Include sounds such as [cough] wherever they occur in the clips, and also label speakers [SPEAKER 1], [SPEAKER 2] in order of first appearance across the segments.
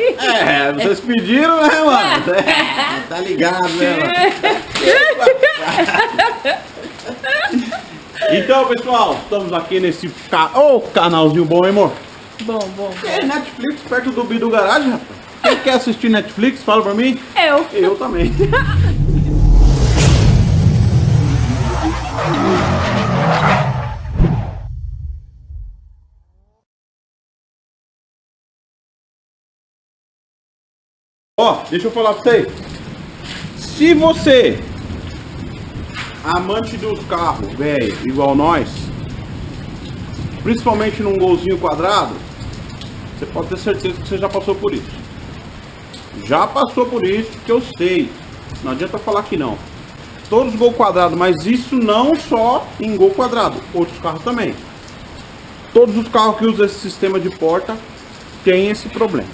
[SPEAKER 1] É, vocês pediram, né, mano? [laughs] É, tá ligado, né, mano? [laughs] Então, pessoal, estamos aqui nesse ca... oh, canalzinho bom, hein, amor?
[SPEAKER 2] Bom, bom.
[SPEAKER 1] É Netflix perto do Bidu Garage, rapaz. Quem quer assistir Netflix, fala pra mim.
[SPEAKER 2] Eu.
[SPEAKER 1] Eu também. [laughs] Ó, deixa eu falar pra você. Se você, amante dos carros, velho, igual nós, principalmente num golzinho quadrado, você pode ter certeza que você já passou por isso. Já passou por isso, que eu sei. Não adianta falar que não. Todos gol quadrado, mas isso não só em gol quadrado, outros carros também. Todos os carros que usam esse sistema de porta têm esse problema,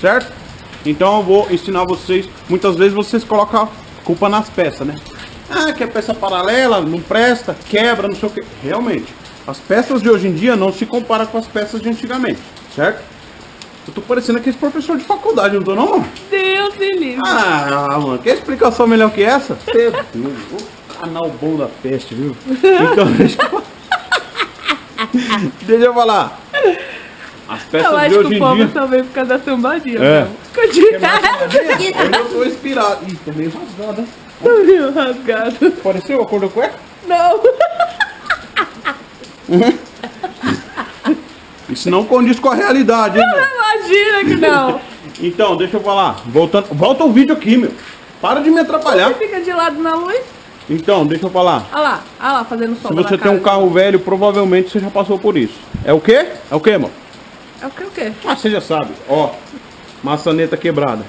[SPEAKER 1] certo? Então eu vou ensinar vocês. Muitas vezes vocês colocam a culpa nas peças, né? Ah, que é peça paralela, não presta, quebra, não sei o que. Realmente, as peças de hoje em dia não se comparam com as peças de antigamente, certo? Eu tô parecendo aquele professor de faculdade, não tô não, mano?
[SPEAKER 2] Deus me livre.
[SPEAKER 1] Ah, mano, quer explicação melhor que essa? Você, o canal bom da peste, viu? [laughs] Então, deixa eu... [laughs] deixa eu falar. As peças
[SPEAKER 2] eu
[SPEAKER 1] de
[SPEAKER 2] acho
[SPEAKER 1] hoje
[SPEAKER 2] que o povo
[SPEAKER 1] dia...
[SPEAKER 2] também por causa da sambadinha.
[SPEAKER 1] É. eu tô inspirado. Ih, tô meio rasgado?
[SPEAKER 2] Tô meio rasgado.
[SPEAKER 1] Pareceu a cor da cueca?
[SPEAKER 2] Não. [laughs]
[SPEAKER 1] Isso não condiz com a realidade, hein, meu?
[SPEAKER 2] Imagina que não. [laughs]
[SPEAKER 1] Então, deixa eu falar. Voltando, volta o vídeo aqui, meu. Para de me atrapalhar.
[SPEAKER 2] Você fica de lado na luz.
[SPEAKER 1] Então, deixa eu falar.
[SPEAKER 2] Olha lá, olha lá, fazendo
[SPEAKER 1] Se
[SPEAKER 2] sombra
[SPEAKER 1] você tem um
[SPEAKER 2] cara.
[SPEAKER 1] carro velho, provavelmente você já passou por isso. É o quê? É o quê, mano?
[SPEAKER 2] É o que o quê?
[SPEAKER 1] Ah, você já sabe. Ó, maçaneta quebrada.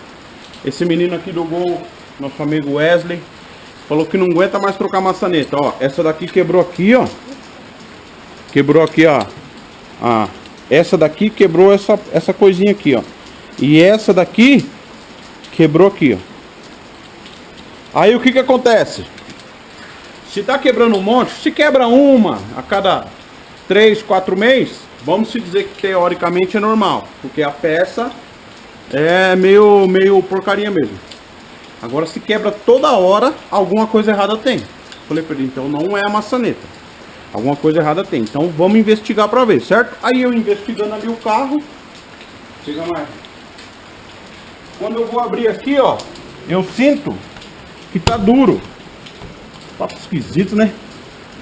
[SPEAKER 1] Esse menino aqui do gol, nosso amigo Wesley, falou que não aguenta mais trocar maçaneta. Ó, essa daqui quebrou aqui, ó. Quebrou aqui, ó. Ah, essa daqui quebrou essa, essa coisinha aqui, ó. E essa daqui quebrou aqui, ó. Aí o que que acontece? Se tá quebrando um monte, se quebra uma a cada 3, 4 meses, vamos dizer que teoricamente é normal, porque a peça é meio, meio porcaria mesmo. Agora se quebra toda hora, alguma coisa errada tem. Falei pra ele, então não é a maçaneta. Alguma coisa errada tem. Então vamos investigar pra ver, certo? Aí eu investigando ali o carro. Chega mais. Quando eu vou abrir aqui, ó, eu sinto que tá duro. Papo esquisito, né?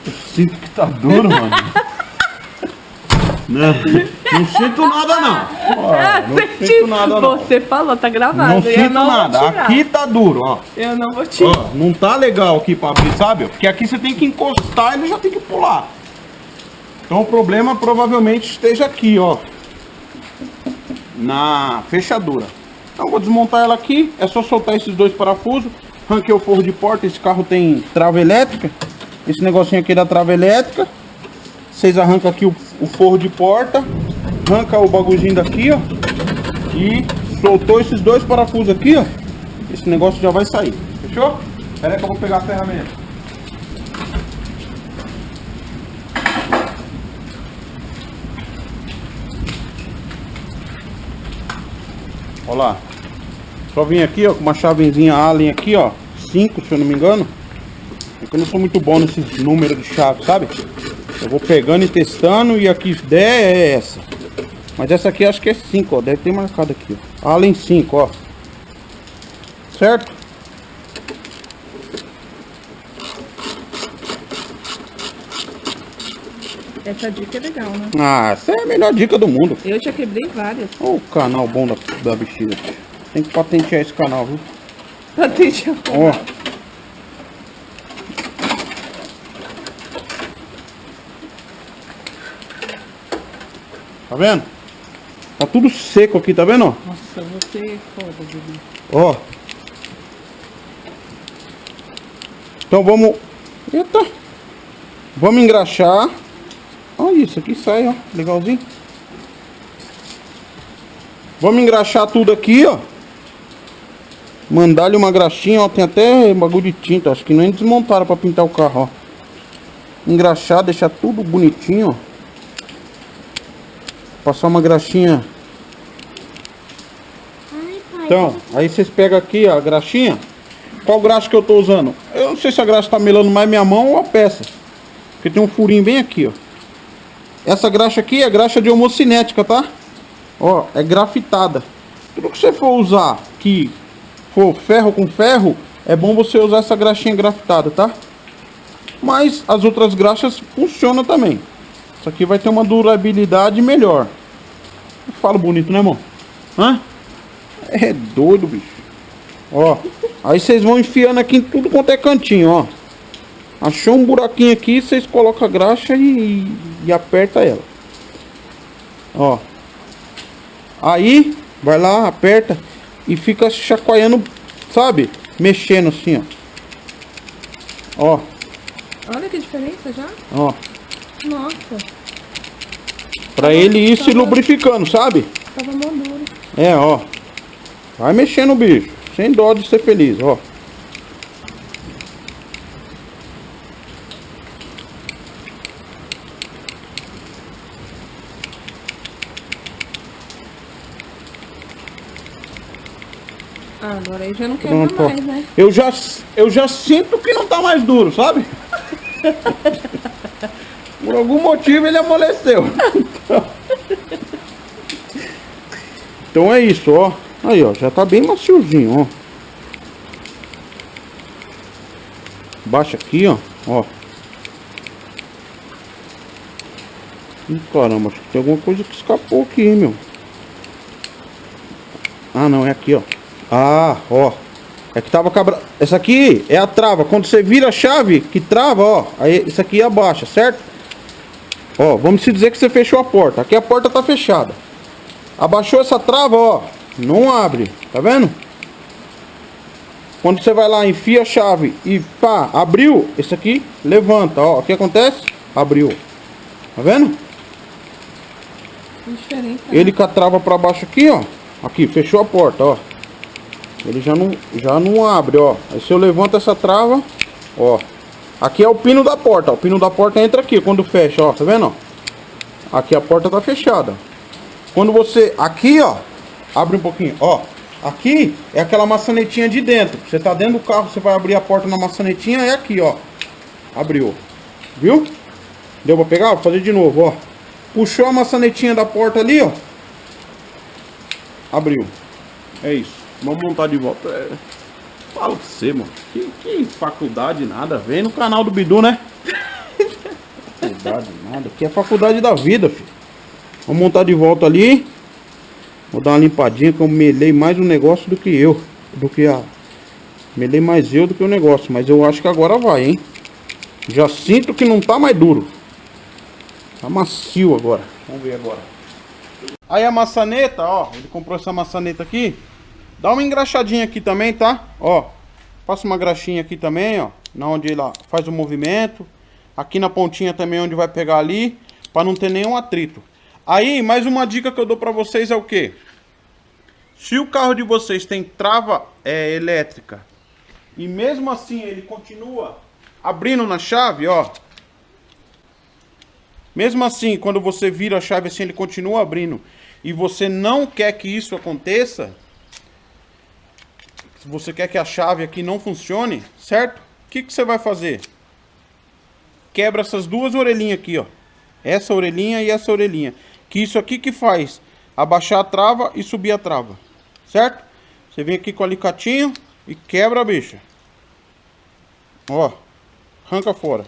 [SPEAKER 1] Eu sinto que tá duro, mano. [laughs] Não, não sinto nada não. Ó, não
[SPEAKER 2] Você
[SPEAKER 1] sinto nada não.
[SPEAKER 2] Você falou, tá gravado.
[SPEAKER 1] Não
[SPEAKER 2] eu
[SPEAKER 1] sinto
[SPEAKER 2] não
[SPEAKER 1] nada. Aqui tá duro, ó.
[SPEAKER 2] Eu não vou tirar.
[SPEAKER 1] Ó, não tá legal aqui pra abrir, sabe? Porque aqui você tem que encostar e ele já tem que pular. Então o problema provavelmente esteja aqui, ó. Na fechadura. Então eu vou desmontar ela aqui. É só soltar esses dois parafusos. Ranquei o forro de porta. Esse carro tem trava elétrica. Esse negocinho aqui é da trava elétrica. Vocês arrancam aqui o, o forro de porta. Arranca o bagulhinho daqui, ó. E soltou esses dois parafusos aqui, ó. Esse negócio já vai sair. Fechou? Espera que eu vou pegar a ferramenta. Olha lá. Só vim aqui, ó, com uma chavezinha Allen aqui, ó. 5, se eu não me engano. É que eu não sou muito bom nesses números de chave, sabe? Eu vou pegando e testando e aqui 10 é essa. Mas essa aqui acho que é 5, ó. Deve ter marcado aqui, ó. Allen 5, ó. Certo?
[SPEAKER 2] Essa dica é legal, né?
[SPEAKER 1] Ah, essa é a melhor dica do mundo.
[SPEAKER 2] Eu já quebrei várias.
[SPEAKER 1] Olha o canal bom da, da bexiga. Tem que patentear esse canal, viu?
[SPEAKER 2] Patente
[SPEAKER 1] Ó. vendo? Tá tudo seco aqui, tá vendo?
[SPEAKER 2] Nossa, você é foda, Bibi.
[SPEAKER 1] Ó. Então vamos... Eita. Vamos engraxar. Olha isso aqui sai, ó. Legalzinho. Vamos engraxar tudo aqui, ó. Mandar-lhe uma graxinha, ó. Tem até bagulho de tinta. Acho que nem desmontaram pra pintar o carro, ó. Engraxar, deixar tudo bonitinho, ó. Passar uma graxinha Então, aí vocês pegam aqui ó, a graxinha. Qual graxa que eu tô usando? Eu não sei se a graxa tá melando mais minha mão ou a peça. Porque tem um furinho bem aqui, ó. Essa graxa aqui é graxa de homocinética, tá? Ó, é grafitada. Tudo que você for usar que for ferro com ferro, é bom você usar essa graxinha grafitada, tá? Mas as outras graxas funcionam também. Isso aqui vai ter uma durabilidade melhor. Eu falo bonito, né, irmão? Hã? É doido, bicho. Ó, aí vocês vão enfiando aqui em tudo quanto é cantinho, ó. Achou um buraquinho aqui, vocês colocam a graxa e, e aperta ela. Ó. Aí, vai lá, aperta e fica chacoalhando, sabe? Mexendo assim, ó. Ó,
[SPEAKER 2] Olha que diferença já.
[SPEAKER 1] ó.
[SPEAKER 2] Nossa,
[SPEAKER 1] Pra ele ir se lubrificando, sabe?
[SPEAKER 2] tava mó duro.
[SPEAKER 1] É, ó. Vai mexendo o bicho. Sem dó de ser feliz, ó.
[SPEAKER 2] Ah, agora aí já não quebra
[SPEAKER 1] Pronto, ó.
[SPEAKER 2] mais, né?
[SPEAKER 1] Eu já, eu já sinto que não tá mais duro, sabe? [laughs] Por algum motivo ele amoleceu. [laughs] Então é isso, ó. Aí, ó, já tá bem maciozinho, ó. Baixa aqui, ó. Ó. Ih, caramba, acho que tem alguma coisa que escapou aqui, hein, meu. Ah, não, é aqui, ó. Ah, ó. É que tava cabra... Essa aqui é a trava. Quando você vira a chave que trava, ó. Aí isso aqui abaixa, certo? Ó, vamos se dizer que você fechou a porta. Aqui a porta tá fechada. Abaixou essa trava, ó. Não abre. Tá vendo? Quando você vai lá, enfia a chave e pá, abriu. Esse aqui levanta, ó. O que acontece? Abriu. Tá vendo?
[SPEAKER 2] Que diferença.
[SPEAKER 1] Ele com a trava pra baixo aqui, ó. Aqui, fechou a porta, ó. Ele já não, já não abre, ó. Aí se eu levanto essa trava, ó. Aqui é o pino da porta, ó. O pino da porta entra aqui quando fecha, ó. Tá vendo, ó? Aqui a porta tá fechada. Quando você... Aqui, ó. Abre um pouquinho, ó. Aqui é aquela maçanetinha de dentro. Você tá dentro do carro, você vai abrir a porta na maçanetinha, é aqui, ó. Abriu. Viu? Deu pra pegar? Vou fazer de novo, ó. Puxou a maçanetinha da porta ali, ó. Abriu. É isso. Vamos montar de volta. É... Fala pra você, mano. Que, que faculdade nada. Vem no canal do Bidu, né? faculdade nada. Que é faculdade da vida, filho. Vamos montar de volta ali. Vou dar uma limpadinha que eu melei mais um negócio do que eu. Do que a... Melei mais eu do que o negócio. Mas eu acho que agora vai, hein? Já sinto que não tá mais duro. Tá macio agora. Vamos ver agora. Aí a maçaneta, ó. Ele comprou essa maçaneta aqui. Dá uma engraxadinha aqui também, tá? Ó. Passa uma graxinha aqui também, ó. Na onde ela faz o movimento. Aqui na pontinha também onde vai pegar ali. Pra não ter nenhum atrito. Aí, mais uma dica que eu dou pra vocês é o quê? Se o carro de vocês tem trava é, elétrica e mesmo assim ele continua abrindo na chave, ó. Mesmo assim, quando você vira a chave assim, ele continua abrindo e você não quer que isso aconteça, você quer que a chave aqui não funcione, certo? O que, que você vai fazer? Quebra essas duas orelhinhas aqui, ó. Essa orelhinha e essa orelhinha. Que isso aqui que faz abaixar a trava e subir a trava. Certo? Você vem aqui com o alicatinho e quebra a bicha. Ó. Arranca fora.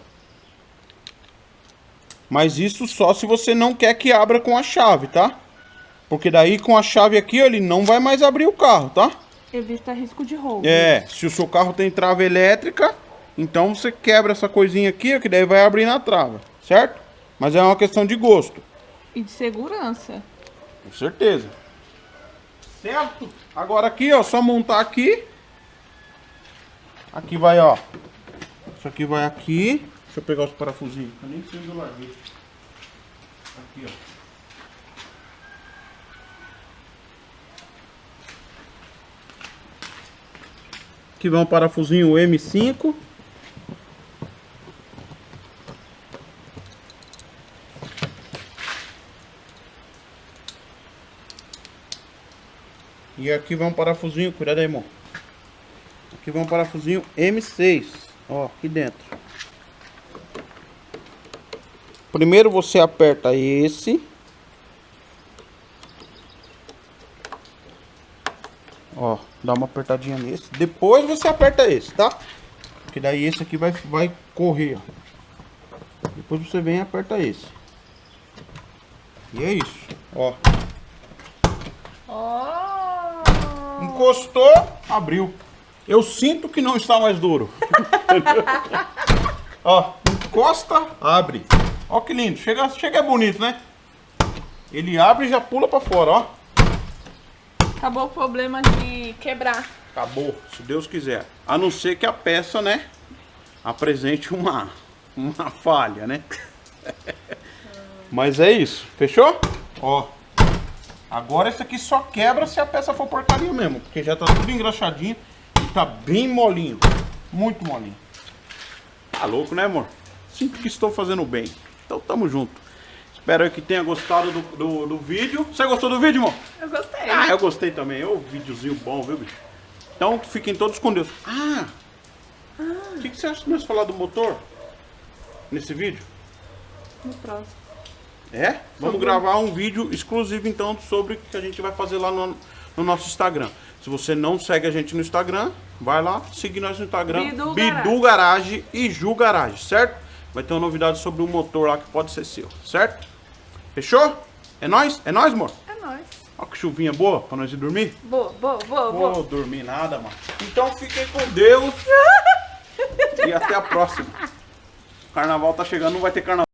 [SPEAKER 1] Mas isso só se você não quer que abra com a chave, tá? Porque daí com a chave aqui, ó, ele não vai mais abrir o carro, tá?
[SPEAKER 2] Evita risco de roubo.
[SPEAKER 1] É, se o seu carro tem trava elétrica, então você quebra essa coisinha aqui, ó, que daí vai abrir na trava, certo? Mas é uma questão de gosto.
[SPEAKER 2] E de segurança.
[SPEAKER 1] Com certeza. Certo? Agora aqui, ó, só montar aqui. Aqui vai, ó. Isso aqui vai aqui. Deixa eu pegar os parafusinhos. Eu nem eu larguei. Aqui, ó. Vai um parafusinho M5. E aqui vai um parafusinho, cuidado aí, irmão. Aqui vai um parafusinho M6, ó, aqui dentro. Primeiro você aperta esse. Ó, dá uma apertadinha nesse. Depois você aperta esse, tá? Porque daí esse aqui vai, vai correr, ó. Depois você vem e aperta esse. E é isso, ó.
[SPEAKER 2] Oh!
[SPEAKER 1] Encostou, abriu. Eu sinto que não está mais duro. [laughs] ó, encosta, abre. Ó que lindo. Chega, chega bonito, né? Ele abre e já pula pra fora, ó.
[SPEAKER 2] Acabou o problema de quebrar.
[SPEAKER 1] Acabou, se Deus quiser. A não ser que a peça, né, apresente uma, uma falha, né? [laughs] Mas é isso. Fechou? Ó. Agora esse aqui só quebra se a peça for porcaria mesmo. Porque já tá tudo engraxadinho e tá bem molinho. Muito molinho. Tá louco, né, amor? Sinto que estou fazendo bem. Então tamo junto. Espero que tenha gostado do, do, do vídeo. Você gostou do vídeo, amor?
[SPEAKER 2] Eu gostei.
[SPEAKER 1] Ah, eu gostei também. Ô, videozinho bom, viu, bicho? Então, fiquem todos com Deus. Ah! O que, que você acha de nós falar do motor? Nesse vídeo?
[SPEAKER 2] No próximo.
[SPEAKER 1] É? Vamos gravar um vídeo exclusivo, então, sobre o que a gente vai fazer lá no, no nosso Instagram. Se você não segue a gente no Instagram, vai lá, seguir nós no Instagram.
[SPEAKER 2] Bidu
[SPEAKER 1] Bidu Garage e Ju Garage, certo? Vai ter uma novidade sobre um motor lá que pode ser seu, certo? Fechou? É nóis? É nóis, amor?
[SPEAKER 2] É nóis.
[SPEAKER 1] Ó que chuvinha boa pra nós ir dormir.
[SPEAKER 2] Boa, boa, boa, boa.
[SPEAKER 1] Vou dormir nada, mano. Então fiquem com Deus. [laughs] e até a próxima. Carnaval tá chegando, não vai ter carnaval.